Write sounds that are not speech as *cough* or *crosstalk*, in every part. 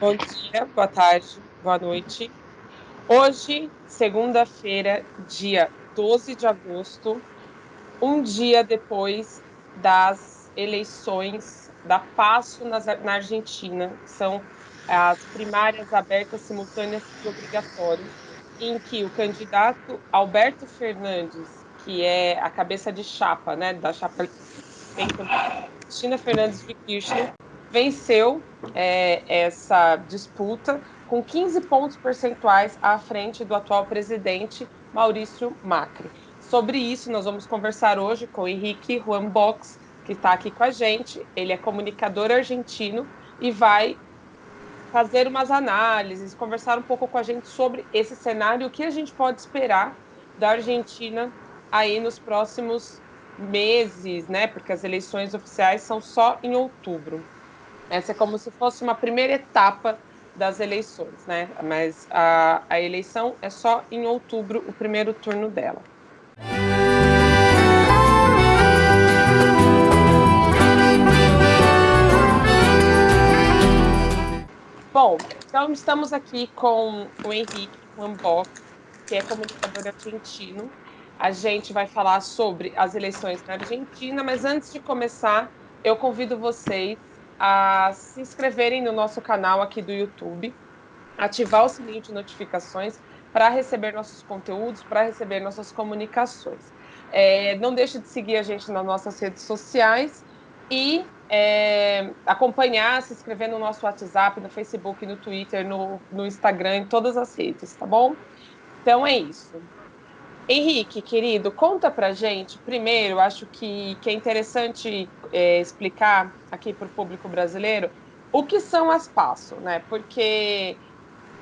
Bom dia, boa tarde, boa noite. Hoje, segunda-feira, dia 12 de agosto, um dia depois das eleições da PASSO na Argentina, que são as primárias abertas, simultâneas e obrigatórias, em que o candidato Alberto Fernandes, que é a cabeça de chapa, né, da chapa Cristina Fernandes de Kirchner, venceu é, essa disputa com 15 pontos percentuais à frente do atual presidente Maurício Macri. Sobre isso, nós vamos conversar hoje com o Henrique Juan Box, que está aqui com a gente. Ele é comunicador argentino e vai fazer umas análises, conversar um pouco com a gente sobre esse cenário, o que a gente pode esperar da Argentina aí nos próximos meses, né? Porque as eleições oficiais são só em outubro. Essa é como se fosse uma primeira etapa das eleições, né? Mas a, a eleição é só em outubro, o primeiro turno dela. Bom, então estamos aqui com o Henrique Lamboc, que é comunicador argentino. A gente vai falar sobre as eleições na Argentina, mas antes de começar, eu convido vocês a se inscreverem no nosso canal aqui do YouTube, ativar o sininho de notificações para receber nossos conteúdos, para receber nossas comunicações. É, não deixe de seguir a gente nas nossas redes sociais e é, acompanhar, se inscrever no nosso WhatsApp, no Facebook, no Twitter, no, no Instagram, em todas as redes, tá bom? Então é isso. Henrique, querido, conta pra gente. Primeiro, acho que, que é interessante é, explicar aqui para o público brasileiro o que são as PASSO, né? Porque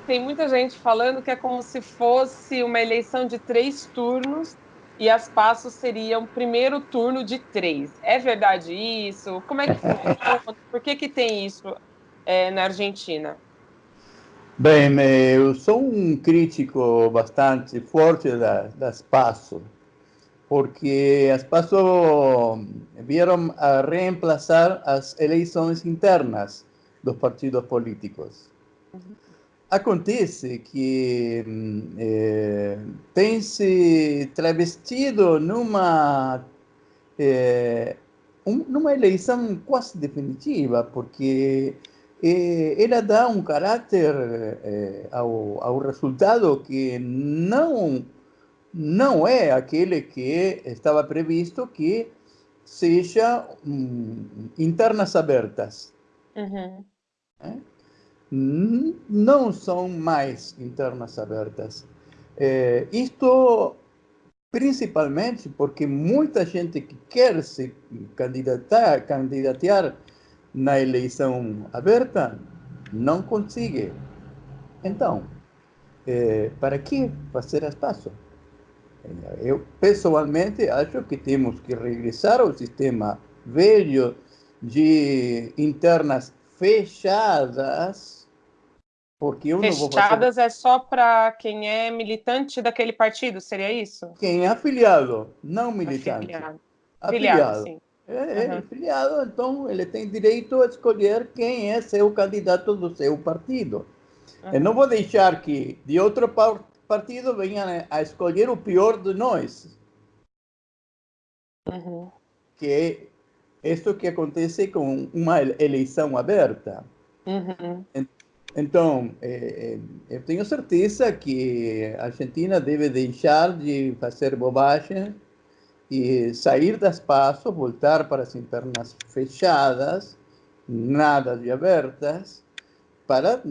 tem muita gente falando que é como se fosse uma eleição de três turnos e as PASSO seriam primeiro turno de três. É verdade isso? Como é que? Por que, que tem isso é, na Argentina? Bem, eu sou um crítico bastante forte da, das PASSO, porque as PASSO vieram a reemplazar as eleições internas dos partidos políticos. Acontece que eh, tem se travestido numa, eh, um, numa eleição quase definitiva, porque ela dá um caráter eh, ao, ao resultado que não, não é aquele que estava previsto que seja um, internas abertas. Uhum. É? Não são mais internas abertas. É, isto principalmente porque muita gente que quer se candidatar, candidatear na eleição aberta, não consegue. Então, é, para que fazer as passos? Eu, pessoalmente, acho que temos que regressar ao sistema velho de internas fechadas, porque eu Fechadas fazer... é só para quem é militante daquele partido, seria isso? Quem é afiliado, não militante. Afiliado, afiliado, afiliado. sim. É, uhum. filiado, então ele tem direito a escolher quem é seu candidato do seu partido. Uhum. Eu não vou deixar que de outro partido venham a escolher o pior de nós. Uhum. Que é isso que acontece com uma eleição aberta. Uhum. Então, é, eu tenho certeza que a Argentina deve deixar de fazer bobagem e sair das passos, voltar para as internas fechadas, nada de abertas, para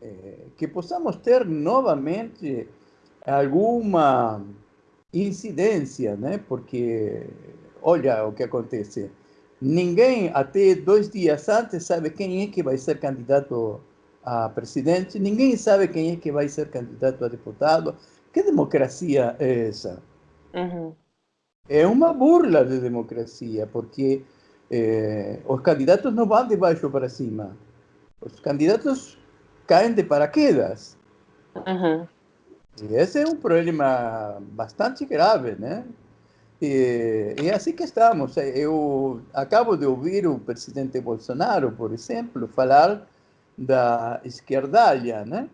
eh, que possamos ter novamente alguma incidência, né? Porque olha o que acontece. Ninguém até dois dias antes sabe quem é que vai ser candidato a presidente, ninguém sabe quem é que vai ser candidato a deputado. Que democracia é essa? Uhum é uma burla de democracia, porque eh, os candidatos não vão de baixo para cima. Os candidatos caem de paraquedas. Uhum. E esse é um problema bastante grave, né? E, e é assim que estamos. Eu acabo de ouvir o presidente Bolsonaro, por exemplo, falar da esquerdalha, né?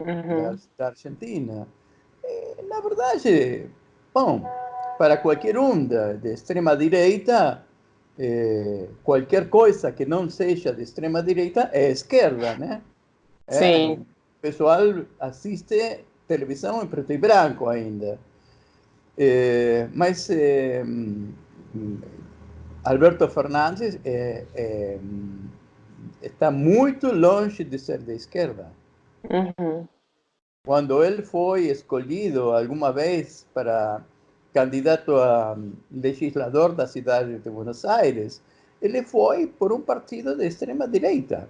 Uhum. Da, da, Argentina. E, na verdade, bom, para qualquer um da, de extrema direita, eh, qualquer coisa que não seja de extrema direita é esquerda, né? Sim. É, o pessoal assiste televisão em preto e branco ainda. É, mas é, Alberto Fernandes está muito longe de ser de esquerda. Uhum. Quando ele foi escolhido alguma vez para candidato a legislador da cidade de Buenos Aires, ele foi por um partido de extrema direita.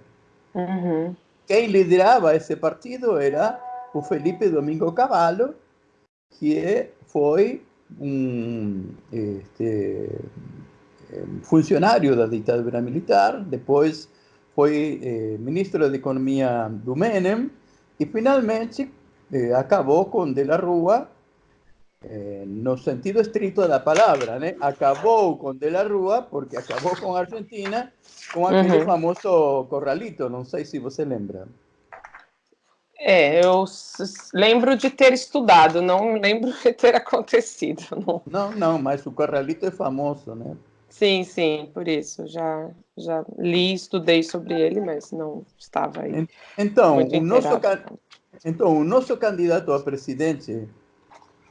Uhum. Quem liderava esse partido era o Felipe Domingo Cavallo, que foi um este, funcionário da ditadura militar, depois foi eh, ministro da Economia do Menem e finalmente eh, acabou com De la Rua, eh, no sentido estrito da palavra, né? acabou com De la Rua porque acabou com a Argentina com aquele uhum. famoso corralito, não sei se você lembra. É, eu lembro de ter estudado, não lembro *laughs* de ter acontecido. Não, não, não mas o Corralito é famoso, né? Sim, sim, por isso. Já, já li, estudei sobre ele, mas não estava aí. Então, o nosso, então o nosso candidato a presidente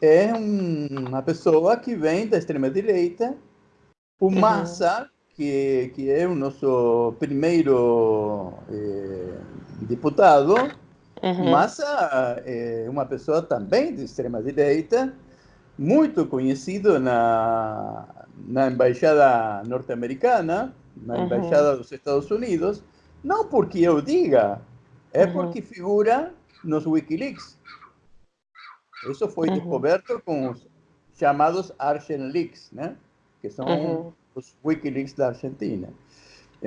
é uma pessoa que vem da extrema-direita, o uhum. Massa, que, que é o nosso primeiro eh, deputado, Uhum. Massa é uma pessoa também de extrema-direita, muito conhecido na, na embaixada norte-americana, na uhum. embaixada dos Estados Unidos, não porque eu diga, é uhum. porque figura nos Wikileaks. Isso foi uhum. descoberto com os chamados Argenleaks, né? que são uhum. os Wikileaks da Argentina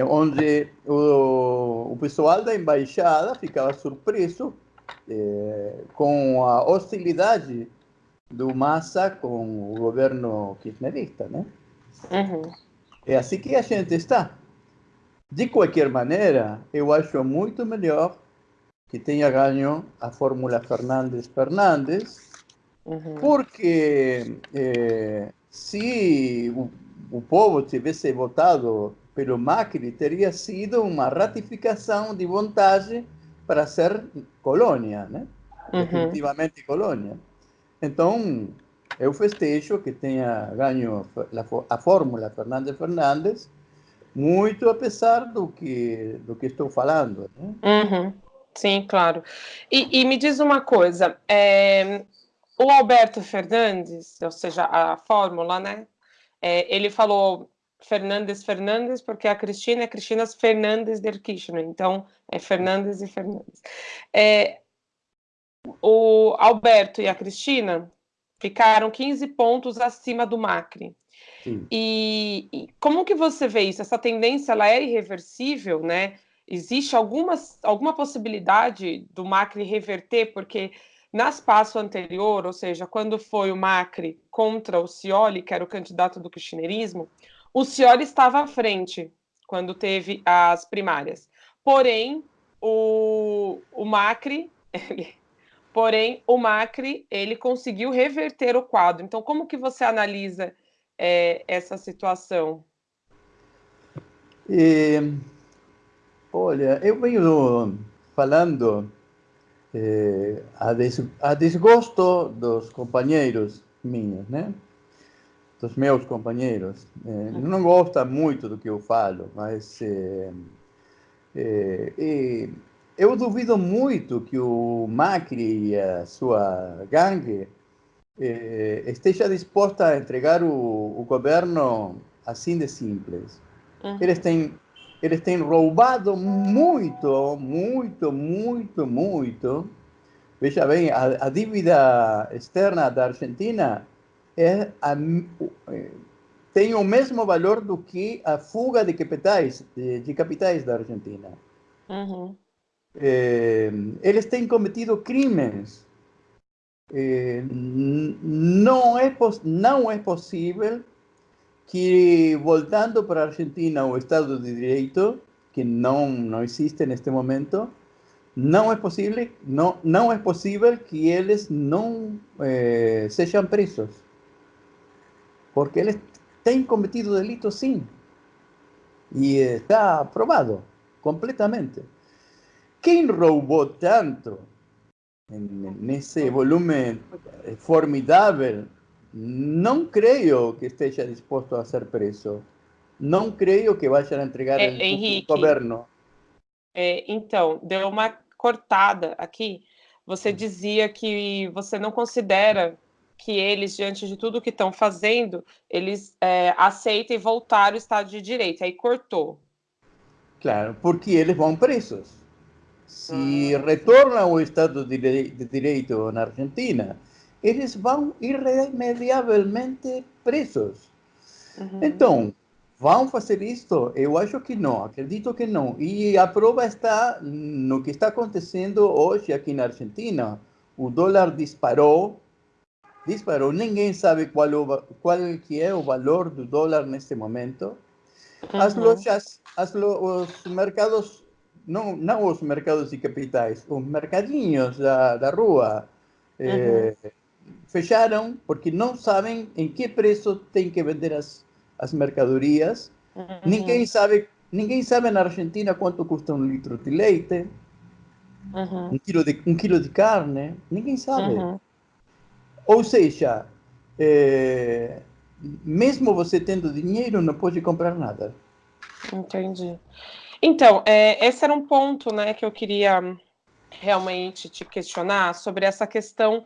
onde o, o pessoal da embaixada ficava surpreso eh, com a hostilidade do Massa com o governo kirchnerista, né? Uhum. É assim que a gente está. De qualquer maneira, eu acho muito melhor que tenha ganho a Fórmula Fernandes-Fernandes, uhum. porque eh, se o, o povo tivesse votado pelo Macri teria sido uma ratificação de vontade para ser colônia, né? Uhum. Definitivamente colônia. Então, eu festejo que tenha ganho a fórmula Fernandes Fernandes, muito apesar do que do que estou falando. Né? Uhum. Sim, claro. E, e, me diz uma coisa, é, o Alberto Fernandes, ou seja, a fórmula, né? É, ele falou Fernandes Fernandes, porque a Cristina é Cristina Fernandes del Kirchner, então é Fernandes e Fernandes. É, o Alberto e a Cristina ficaram 15 pontos acima do Macri. E, e, como que você vê isso? Essa tendência ela é irreversível, né? Existe alguma, alguma possibilidade do Macri reverter? Porque nas passo anterior, ou seja, quando foi o Macri contra o Scioli, que era o candidato do kirchnerismo, o Scioli estava à frente quando teve as primárias. Porém, o, o Macri, ele, porém, o Macri, ele conseguiu reverter o quadro. Então, como que você analisa é, essa situação? E, olha, eu venho falando é, a, des, a desgosto dos companheiros minhos, né? dos meus companheiros. É, não gosta muito do que eu falo, mas é, eu duvido muito que o Macri e a sua gangue esteja disposta a entregar o, o governo assim de simples. Uhum. Eles têm eles têm roubado muito, muito, muito, muito. Veja bem, a, a dívida externa da Argentina é a, tem o mesmo valor do que a fuga de capitais, de, de capitais da Argentina. Uhum. É, eles têm cometido crimes eh, não, é, não é possível que, voltando para Argentina, o Estado de Direito, que não, não existe neste momento, não é possível, não, não é possível que eles não eh, sejam presos. Porque eles têm cometido delito, sim. E está provado completamente. Quem roubou tanto nesse volume formidável, não creio que esteja disposto a ser preso. Não creio que vá entregar é, o governo. É, então, deu uma cortada aqui. Você dizia que você não considera que eles, diante de tudo que estão fazendo, eles é, aceitem voltar ao Estado de Direito. Aí cortou. Claro, porque eles vão presos. Se ah. retornam ao Estado de Direito na Argentina, eles vão irremediavelmente presos. Uhum. Então, vão fazer isto? Eu acho que não, acredito que não. E a prova está no que está acontecendo hoje aqui na Argentina. O dólar disparou, disparou. Ninguém sabe qual, o, qual que é o valor do dólar neste momento. As lojas, as lo, os mercados, não, não os mercados de capitais, os mercadinhos da, da rua eh, fecharam porque não sabem em que preço tem que vender as, as mercadorias. Uhum. Ninguém sabe, ninguém sabe na Argentina quanto custa um litro de leite, uhum. um, quilo de, um quilo de carne, ninguém sabe. Uhum. Ou seja, é, mesmo você tendo dinheiro, não pode comprar nada. Entendi. Então, é, esse era um ponto né, que eu queria realmente te questionar sobre essa questão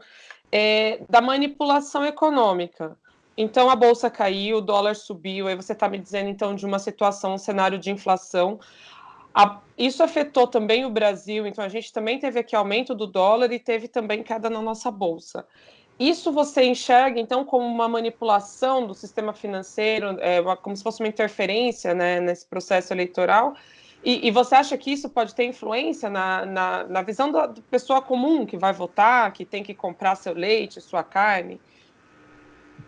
é, da manipulação econômica. Então a bolsa caiu, o dólar subiu, aí você está me dizendo então de uma situação, um cenário de inflação. A, isso afetou também o Brasil, então a gente também teve aqui aumento do dólar e teve também queda na nossa bolsa. Isso você enxerga então como uma manipulação do sistema financeiro, é, uma, como se fosse uma interferência né, nesse processo eleitoral? E, e, você acha que isso pode ter influência na, na, na visão da pessoa comum que vai votar, que tem que comprar seu leite, sua carne?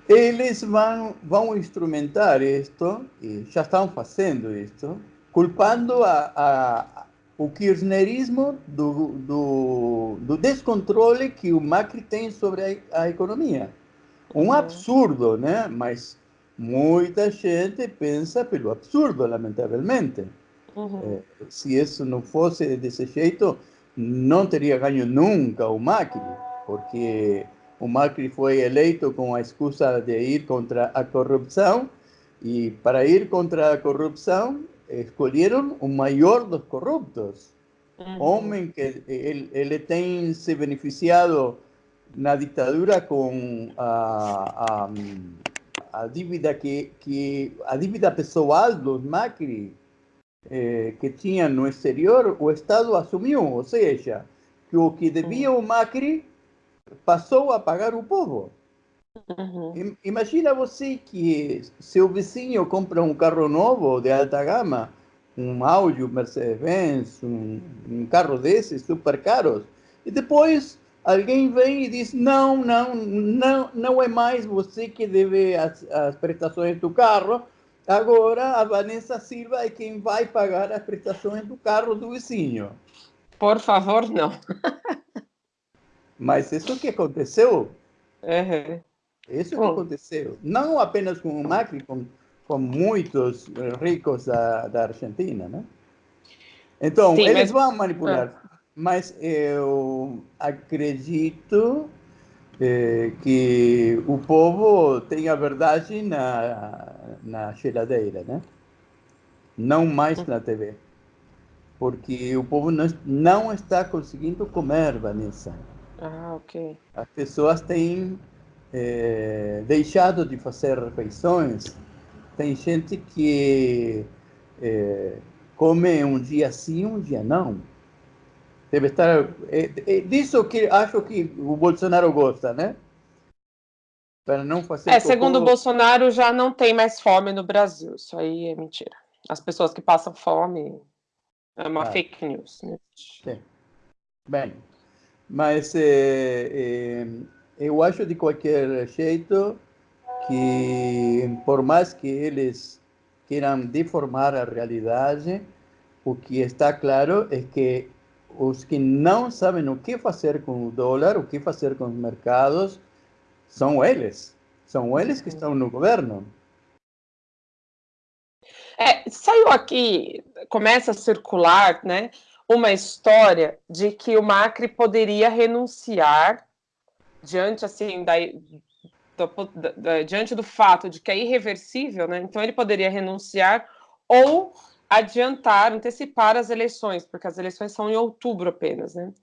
Eles vão, vão instrumentar isto, e já estão fazendo isto, culpando a, a, o kirchnerismo do, do, do, descontrole que o Macri tem sobre a, a economia. Um uhum. absurdo, né? Mas muita gente pensa pelo absurdo, lamentavelmente. Uhum. É, se isso não fosse desse jeito, não teria ganho nunca o Macri, porque o Macri foi eleito com a excusa de ir contra a corrupção e para ir contra a corrupção escolheram o maior dos corruptos. Uhum. Homem que ele, ele, tem se beneficiado na ditadura com a, a, a dívida que, que a dívida pessoal dos Macri eh, que tinha no exterior, o Estado assumiu, ou seja, que o que devia o Macri passou a pagar o povo. Uhum. Imagina você que seu vizinho compra um carro novo de alta gama, um Audi, um Mercedes-Benz, um, um, carro desses super caros, e depois alguém vem e diz não, não, não, não é mais você que deve as, as prestações do carro, agora a Vanessa Silva é quem vai pagar as prestações do carro do vizinho. Por favor, não. *laughs* Mas isso que aconteceu. Uhum. Isso que aconteceu. Não apenas com o Macri, com, com muitos ricos da, da Argentina, né? Então, Sim, eles mas... vão manipular. Ah. Mas eu acredito eh, que o povo tem a verdade na, na geladeira, né? Não mais na TV. Porque o povo não, não está conseguindo comer, Vanessa. Ah, ok. As pessoas têm é, deixado de fazer refeições. Tem gente que é, come um dia sim, um dia não. Deve estar. É, é, disso que acho que o Bolsonaro gosta, né? Para não fazer. É, segundo o Bolsonaro, já não tem mais fome no Brasil. Isso aí é mentira. As pessoas que passam fome é uma ah. fake news. Né? Sim. Bem, mas é, eu acho de qualquer jeito que, por mais que eles queiram deformar a realidade, o que está claro é que os que não sabem o que fazer com o dólar, o que fazer com os mercados, são eles. São eles que estão no governo. É, saiu aqui, começa a circular, né, uma história de que o Macri poderia renunciar diante assim da, do, da, diante do fato de que é irreversível, né? Então ele poderia renunciar ou adiantar, antecipar as eleições, porque as eleições são em outubro apenas, né?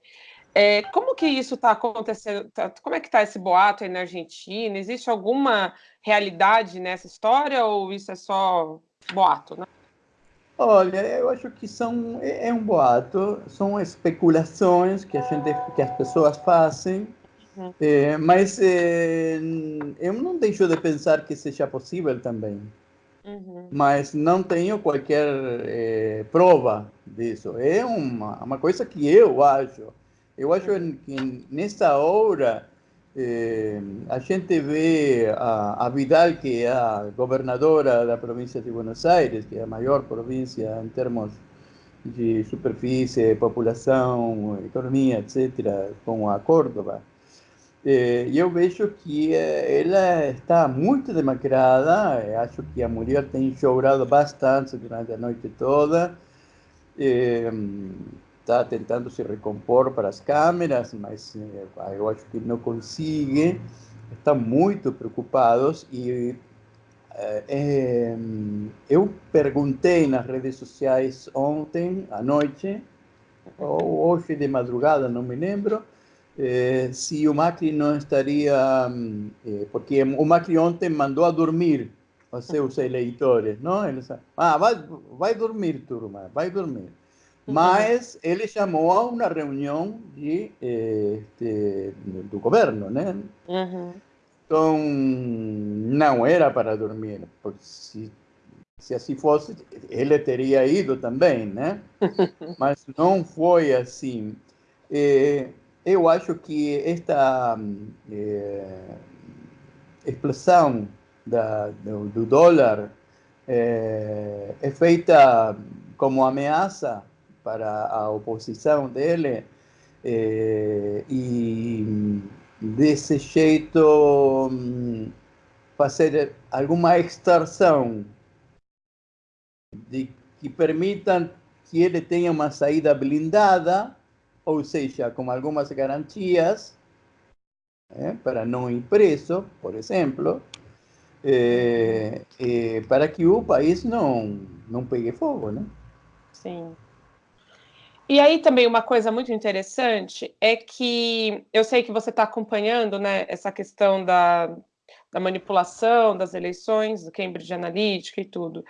É, como que isso está acontecendo? Tá, como é que está esse boato aí na Argentina? Existe alguma realidade nessa história ou isso é só boato, né? Olha, eu acho que são é, é um boato, são especulações que a gente, que as pessoas fazem, uhum. é, mas é, eu não deixo de pensar que seja possível também. Uhum. Mas não tenho qualquer é, prova disso. É uma, uma coisa que eu acho. Eu acho que nessa hora eh, a gente vê a, a, Vidal, que é a governadora da província de Buenos Aires, que é a maior província em termos de superfície, população, economia, etc., com a Córdoba. Eh, eu vejo que eh, ela está muito demacrada, eh, acho que a mulher tem chorado bastante durante a noite toda. Está tentando se recompor para as câmeras, mas eu acho que não consegue. Estão muito preocupados e eu perguntei nas redes sociais ontem à noite, ou hoje de madrugada, não me lembro, eh, se o Macri não estaria, eh, porque o Macri ontem mandou a dormir os seus eleitores, não? Ah, vai, vai dormir, turma, vai dormir. Mas ele chamou a uma reunião de, este, do governo, né? Uhum. Então, não era para dormir, porque se, se assim fosse, ele teria ido também, né? *laughs* Mas não foi assim. É, eu acho que esta é, explosão da, do, do dólar é, é feita como ameaça para a oposição dele eh, e desse jeito fazer alguma extorsão de que permitam que ele tenha uma saída blindada, ou seja, com algumas garantias, eh, para não ir preso, por exemplo, eh, eh, para que o país não, não pegue fogo, né? Sim. E aí também uma coisa muito interessante é que eu sei que você está acompanhando né, essa questão da, da manipulação das eleições, do Cambridge Analytica e tudo.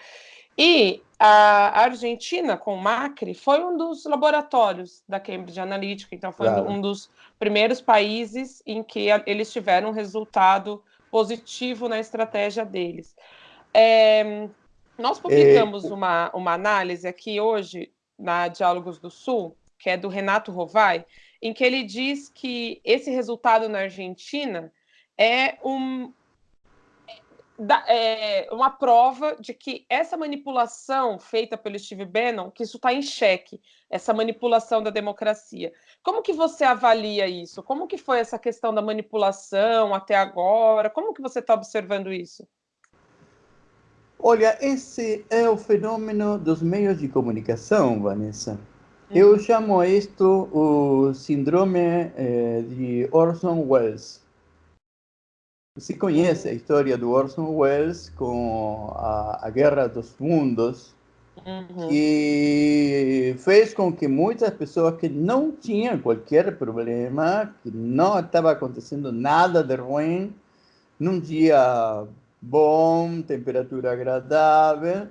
E a Argentina, com o Macri, foi um dos laboratórios da Cambridge Analytica, então foi claro. um dos primeiros países em que eles tiveram um resultado positivo na estratégia deles. É, nós publicamos é... uma, uma análise aqui hoje na Diálogos do Sul, que é do Renato Rovai, em que ele diz que esse resultado na Argentina é, um, é uma prova de que essa manipulação feita pelo Steve Bannon, que isso está em xeque, essa manipulação da democracia. Como que você avalia isso? Como que foi essa questão da manipulação até agora? Como que você está observando isso? Olha, esse é o fenômeno dos meios de comunicação, Vanessa. Eu uhum. chamo isto o síndrome eh, de Orson Welles. Você conhece a história do Orson Welles com a, a Guerra dos Mundos, uhum. que fez com que muitas pessoas que não tinham qualquer problema, que não estava acontecendo nada de ruim, num dia bom, temperatura agradável,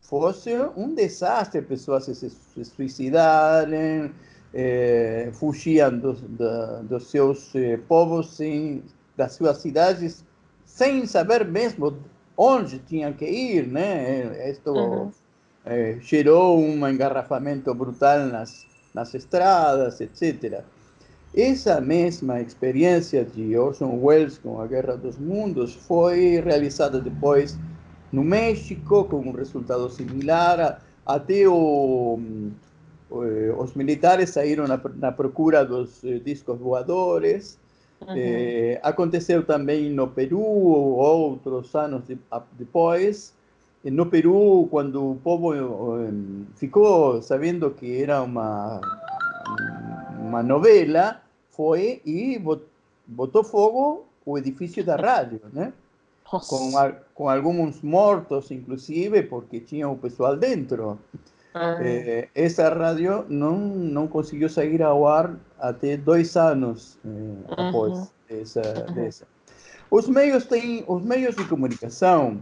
fosse um desastre, pessoas se, se suicidarem, eh, fugiam dos, da, dos seus eh, povos, sem, das suas cidades, sem saber mesmo onde tinham que ir, né? Isto uhum. eh, gerou um engarrafamento brutal nas, nas estradas, etc. Essa mesma experiência de Orson Welles com a Guerra dos Mundos foi realizada depois no México, com um resultado similar. Até o, eh, os militares saíram na, na procura dos eh, discos voadores. É, aconteceu também no Peru, outros anos de, depois. No Peru, quando o povo um, ficou sabendo que era uma, uma novela, foi e botou fogo o edifício da rádio, né? Com, com alguns mortos, inclusive, porque tinha o pessoal dentro. Ah. É, essa rádio não, não conseguiu sair ao ar até dois anos é, após uhum. essa, uhum. dessa. Os meios têm, os meios de comunicação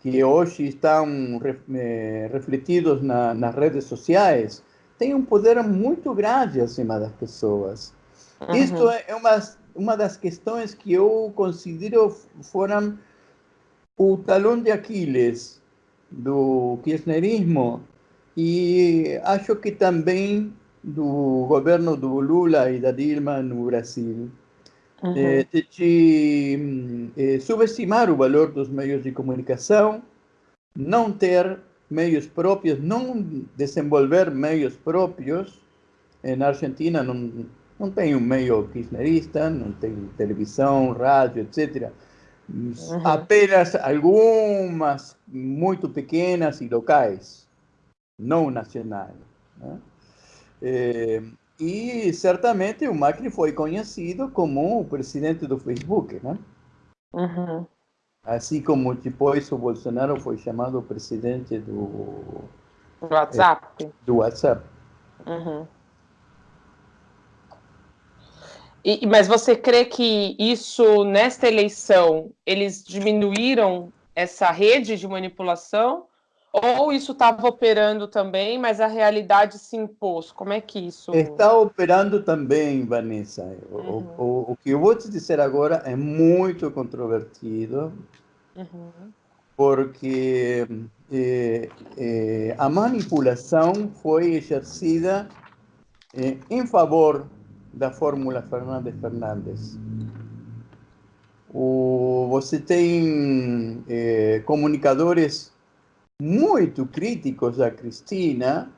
que hoje estão é, refletidos na, nas redes sociais têm um poder muito grande acima das pessoas. Uhum. Isto é uma, uma das questões que eu considero foram o talão de Aquiles do kirchnerismo e acho que também do governo do Lula e da Dilma no Brasil. Uhum. É, de é, subestimar o valor dos meios de comunicação, não ter meios próprios, não desenvolver meios próprios. Na Argentina não, não tem um meio kirchnerista, não tem televisão, rádio, etc. Uhum. Apenas algumas muito pequenas e locais não nacional. Né? É, e certamente o Macri foi conhecido como o presidente do Facebook, né? Uhum. Assim como depois o Bolsonaro foi chamado presidente do WhatsApp. É, do WhatsApp. Uhum. E, mas você crê que isso, nesta eleição, eles diminuíram essa rede de manipulação ou isso estava operando também, mas a realidade se impôs? Como é que isso. Está operando também, Vanessa. Uhum. O, o, o, que eu vou te dizer agora é muito controvertido, uhum. porque é, é, a manipulação foi exercida é, em favor da Fórmula Fernandes Fernandes. O, você tem comunicadores muito críticos a Cristina,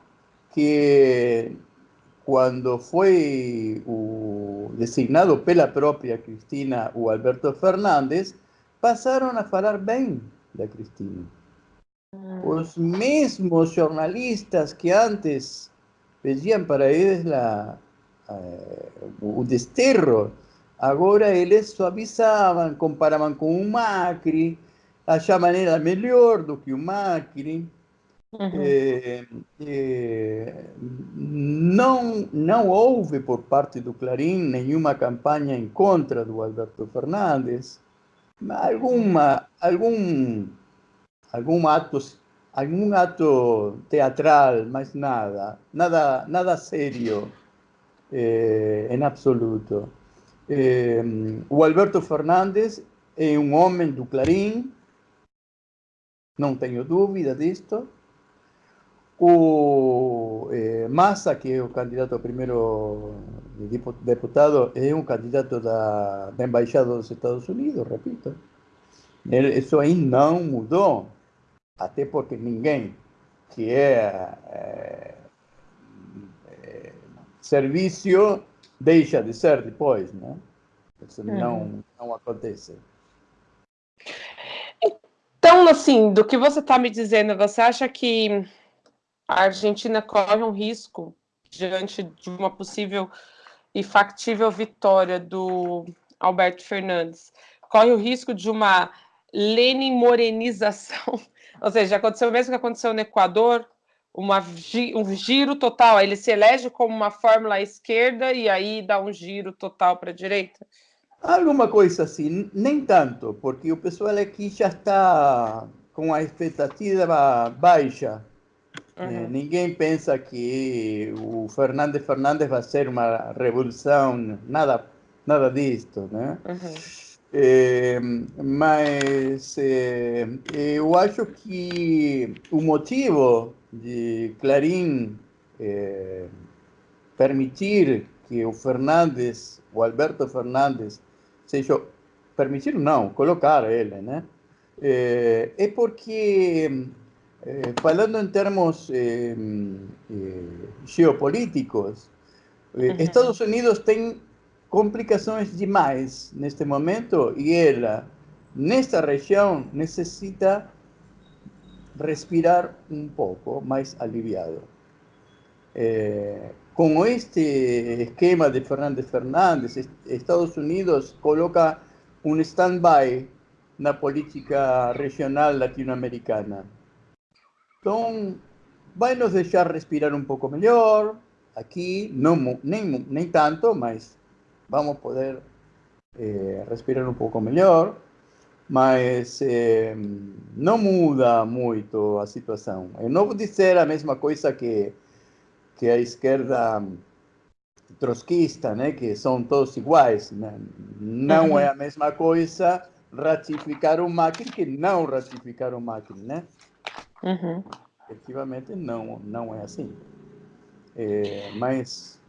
que quando foi o designado pela própria Cristina o Alberto Fernandes, passaram a falar bem da Cristina. Ah. Os mesmos jornalistas que antes pediam para eles la, eh, o desterro, agora eles suavizavam, comparavam com o Macri, achavam ela melhor do que o Macri. Uhum. É, é, não, não houve por parte do Clarim nenhuma campanha em contra do Alberto Fernandes. Alguma, algum, algum ato algum ato teatral, mas nada, nada, nada sério eh, em absoluto. O Alberto Fernandes é um homem do Clarim, não tenho dúvida disto. O eh, Massa, que é o candidato a primeiro deputado, é um candidato da, da Embaixada dos Estados Unidos, repito. Isso aí não mudou, até porque ninguém que é, é, é serviço deixa de ser depois, né? Isso não, não acontece. Então, assim, do que você está me dizendo, você acha que a Argentina corre um risco diante de uma possível e factível vitória do Alberto Fernandes? Corre o risco de uma Lenin morenização, *laughs* ou seja, aconteceu o mesmo que aconteceu no Equador, uma, um giro total, ele se elege como uma fórmula à esquerda e aí dá um giro total para a direita? Alguma coisa assim, nem tanto, porque o pessoal aqui já está com a expectativa baixa. Uhum. É, ninguém pensa que o Fernandes Fernandes vai ser uma revolução, nada, nada disto, né? Uhum. É, mas é, eu acho que o motivo de Clarim permitir que o Fernandes, o Alberto Fernandes, seja permitir não, colocar ele, né? É, é porque, é, falando em termos é, geopolíticos, uhum. Estados Unidos tem complicações demais neste momento e ela, nesta região, necessita respirar um pouco mais aliviado. É, com este esquema de Fernandes Fernandes, Estados Unidos coloca um stand-by na política regional latino-americana. Então, vai nos deixar respirar um pouco melhor, aqui, não, nem, nem tanto, mas vamos poder eh, respirar um pouco melhor, mas eh, muda muito a situação. Eu não vou dizer a mesma coisa que, que a esquerda trotskista, né, que são todos iguais. Né? Não uhum. é a mesma coisa ratificar o Macri que não ratificar o Macri, né? Uhum. Efetivamente não, não é assim. É, mas...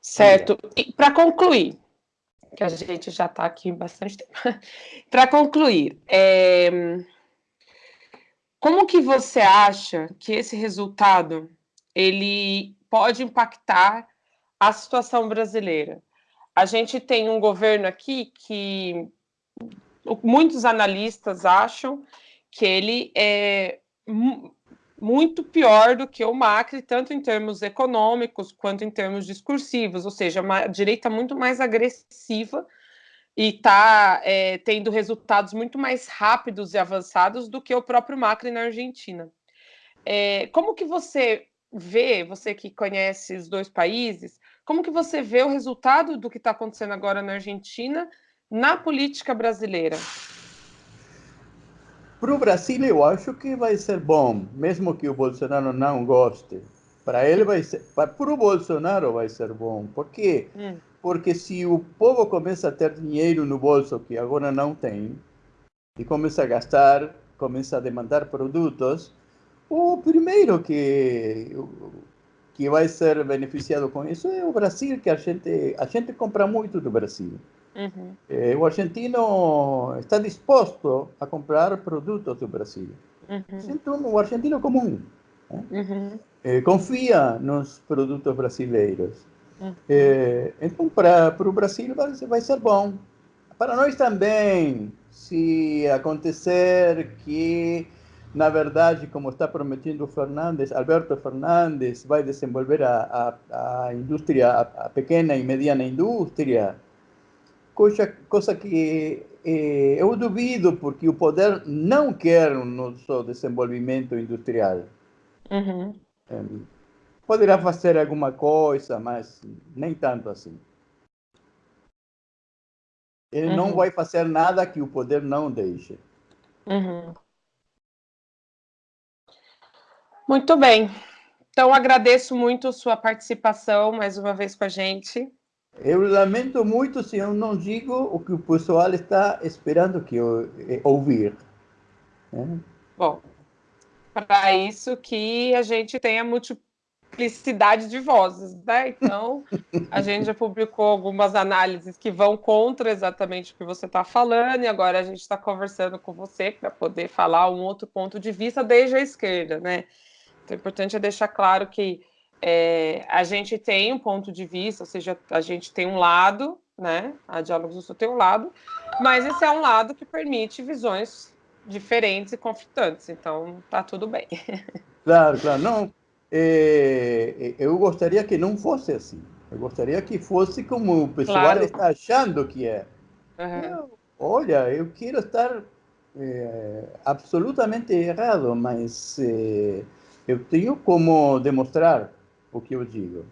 Certo. E para concluir, que a gente já está aqui bastante tempo, *laughs* para concluir, é... como que você acha que esse resultado ele pode impactar a situação brasileira. A gente tem um governo aqui que muitos analistas acham que ele é muito pior do que o Macri, tanto em termos econômicos quanto em termos discursivos, ou seja, uma direita muito mais agressiva e está é, tendo resultados muito mais rápidos e avançados do que o próprio Macri na Argentina. É, como que você vê, você que conhece os dois países, como que você vê o resultado do que está acontecendo agora na Argentina na política brasileira? Para o Brasil, eu acho que vai ser bom, mesmo que o Bolsonaro não goste. Para ele vai ser, para o Bolsonaro vai ser bom. Por quê? Hum. Porque se o povo começa a ter dinheiro no bolso que agora não tem e começa a gastar, começa a demandar produtos, o primeiro que que vai ser beneficiado com isso é o Brasil, que a gente a gente compra muito do Brasil. Uhum. É, o argentino está disposto a comprar produtos do Brasil. Uhum. Então, o argentino comum né? uhum. é, confia nos produtos brasileiros. Uhum. É, então, para, para o Brasil vai, vai ser bom. Para nós também, se acontecer que na verdade, como está prometendo Fernandes, Alberto Fernandes vai desenvolver a, a, a indústria, a, a, pequena e mediana indústria, coisa, coisa que eh, eu duvido, porque o poder não quer o nosso desenvolvimento industrial. Uhum. É, poderá fazer alguma coisa, mas nem tanto assim. Ele uhum. não vai fazer nada que o poder não deixe. Uhum. Muito bem. Então, agradeço muito sua participação mais uma vez com a gente. Eu lamento muito se eu não digo o que o pessoal está esperando que eu eh, ouvir. Né? Bom, para isso que a gente tem a multiplicidade de vozes, né? Então, a gente já publicou algumas análises que vão contra exatamente o que você está falando, e agora a gente está conversando com você para poder falar um outro ponto de vista desde a esquerda, né? Então, é importante deixar claro que é, a gente tem um ponto de vista, ou seja, a gente tem um lado, né? A Diálogos do Sul tem um lado, mas esse é um lado que permite visões diferentes e conflitantes, então tá tudo bem. Claro, claro. Não, é, eu gostaria que não fosse assim. Eu gostaria que fosse como o pessoal claro. está achando que é. Uhum. Eu, olha, eu quero estar é, absolutamente errado, mas é, eu tenho como demonstrar o que eu digo.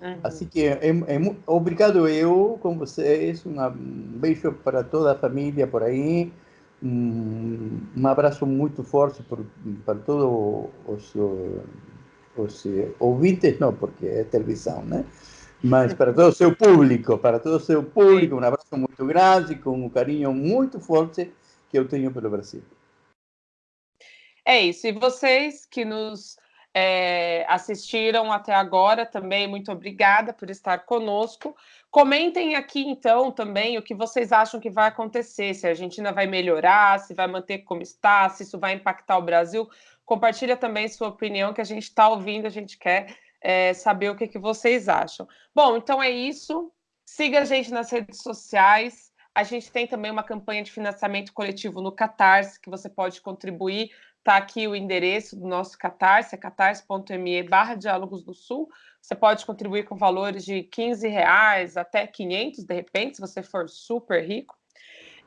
Uhum. Assim que é, é, obrigado eu com vocês, um beijo para toda a família por aí, um, um abraço muito forte por, para todos os, os ouvintes, não, porque é televisão, né? Mas para todo o seu público, para todo o seu público, um abraço muito grande, com um carinho muito forte que eu tenho pelo Brasil. É isso. E vocês que nos é, assistiram até agora também, muito obrigada por estar conosco. Comentem aqui, então, também o que vocês acham que vai acontecer, se a Argentina vai melhorar, se vai manter como está, se isso vai impactar o Brasil. Compartilha também sua opinião, que a gente está ouvindo, a gente quer é, saber o que, que vocês acham. Bom, então é isso. Siga a gente nas redes sociais. A gente tem também uma campanha de financiamento coletivo no Catarse, que você pode contribuir Está aqui o endereço do nosso Catarse, é catarse.me barra Diálogos do Sul. Você pode contribuir com valores de 15 reais até 500, de repente, se você for super rico.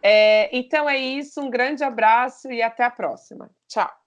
É, então é isso, um grande abraço e até a próxima. Tchau!